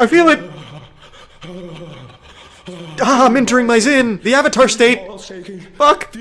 I feel it! Ah, I'm entering my zen, The Avatar state! Fuck!